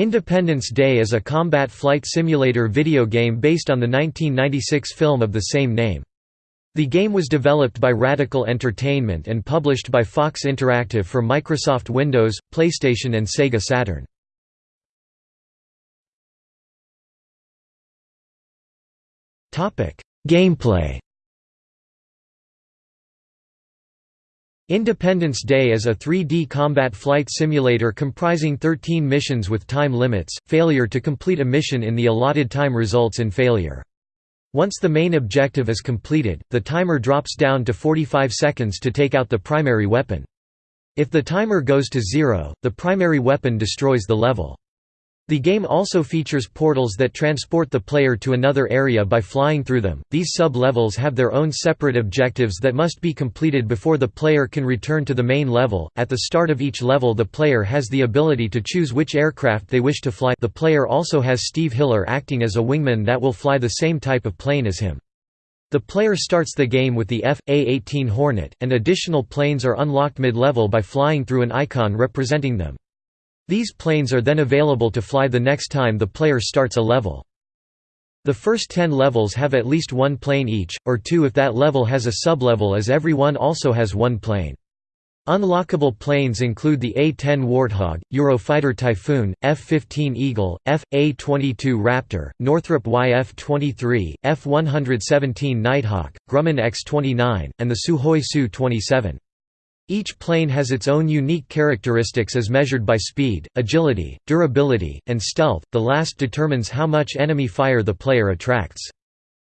Independence Day is a combat flight simulator video game based on the 1996 film of the same name. The game was developed by Radical Entertainment and published by Fox Interactive for Microsoft Windows, PlayStation and Sega Saturn. Gameplay Independence Day is a 3D combat flight simulator comprising 13 missions with time limits. Failure to complete a mission in the allotted time results in failure. Once the main objective is completed, the timer drops down to 45 seconds to take out the primary weapon. If the timer goes to zero, the primary weapon destroys the level. The game also features portals that transport the player to another area by flying through them. These sub-levels have their own separate objectives that must be completed before the player can return to the main level. At the start of each level, the player has the ability to choose which aircraft they wish to fly. The player also has Steve Hiller acting as a wingman that will fly the same type of plane as him. The player starts the game with the F.A-18 Hornet, and additional planes are unlocked mid-level by flying through an icon representing them. These planes are then available to fly the next time the player starts a level. The first 10 levels have at least one plane each, or two if that level has a sublevel as every one also has one plane. Unlockable planes include the A-10 Warthog, Eurofighter Typhoon, F-15 Eagle, F.A-22 Raptor, Northrop YF-23, F-117 Nighthawk, Grumman X-29, and the Sukhoi Su-27. Each plane has its own unique characteristics as measured by speed, agility, durability, and stealth, the last determines how much enemy fire the player attracts.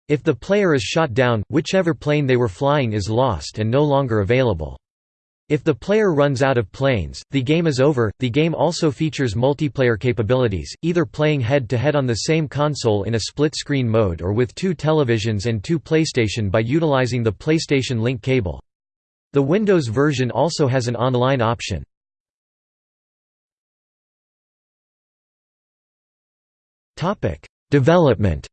If the player is shot down, whichever plane they were flying is lost and no longer available. If the player runs out of planes, the game is over. The game also features multiplayer capabilities, either playing head to head on the same console in a split screen mode or with two televisions and two PlayStation by utilizing the PlayStation Link cable. The Windows version also has an online option. Development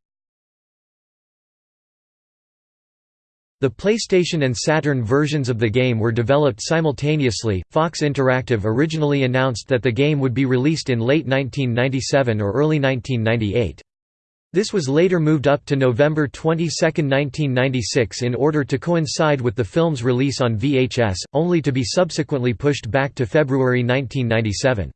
The PlayStation and Saturn versions of the game were developed simultaneously. Fox Interactive originally announced that the game would be released in late 1997 or early 1998. This was later moved up to November 22, 1996 in order to coincide with the film's release on VHS, only to be subsequently pushed back to February 1997.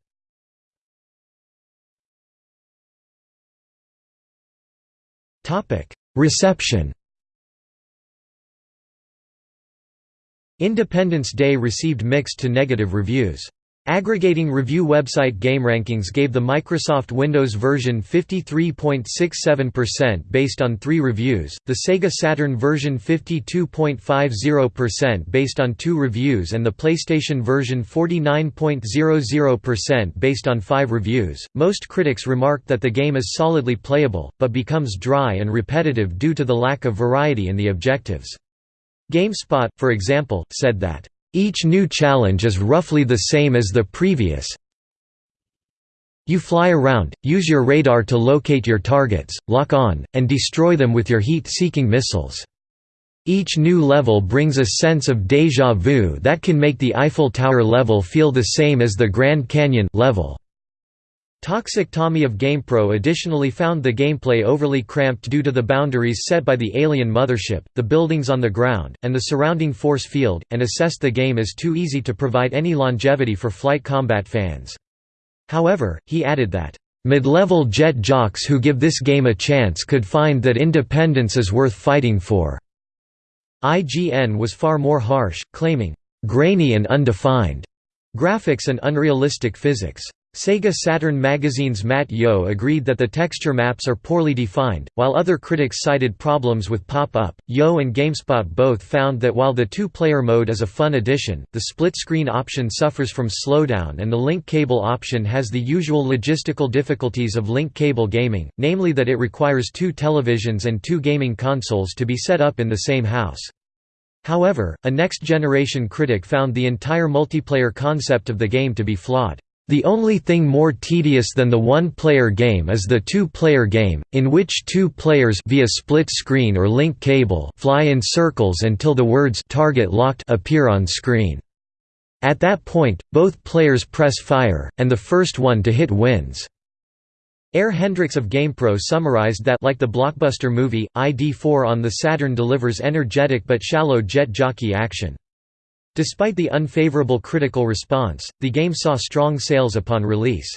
Reception Independence Day received mixed to negative reviews. Aggregating review website GameRankings gave the Microsoft Windows version 53.67% based on 3 reviews, the Sega Saturn version 52.50% based on 2 reviews and the PlayStation version 49.00% based on 5 reviews. Most critics remarked that the game is solidly playable, but becomes dry and repetitive due to the lack of variety in the objectives. GameSpot, for example, said that each new challenge is roughly the same as the previous. You fly around, use your radar to locate your targets, lock on, and destroy them with your heat-seeking missiles. Each new level brings a sense of déjà vu that can make the Eiffel Tower level feel the same as the Grand Canyon level. Toxic Tommy of GamePro additionally found the gameplay overly cramped due to the boundaries set by the alien mothership, the buildings on the ground, and the surrounding force field, and assessed the game as too easy to provide any longevity for flight combat fans. However, he added that, "...mid-level jet jocks who give this game a chance could find that independence is worth fighting for." IGN was far more harsh, claiming, "...grainy and undefined," graphics and unrealistic physics. Sega Saturn magazine's Matt Yeo agreed that the texture maps are poorly defined, while other critics cited problems with pop-up. Yeo and GameSpot both found that while the two-player mode is a fun addition, the split-screen option suffers from slowdown and the link cable option has the usual logistical difficulties of link cable gaming, namely that it requires two televisions and two gaming consoles to be set up in the same house. However, a next-generation critic found the entire multiplayer concept of the game to be flawed. The only thing more tedious than the one-player game is the two-player game, in which two players via split screen or link cable fly in circles until the words target locked appear on screen. At that point, both players press fire, and the first one to hit wins. Air Hendrix of GamePro summarized that like the blockbuster movie, ID4 on the Saturn delivers energetic but shallow jet jockey action. Despite the unfavorable critical response, the game saw strong sales upon release.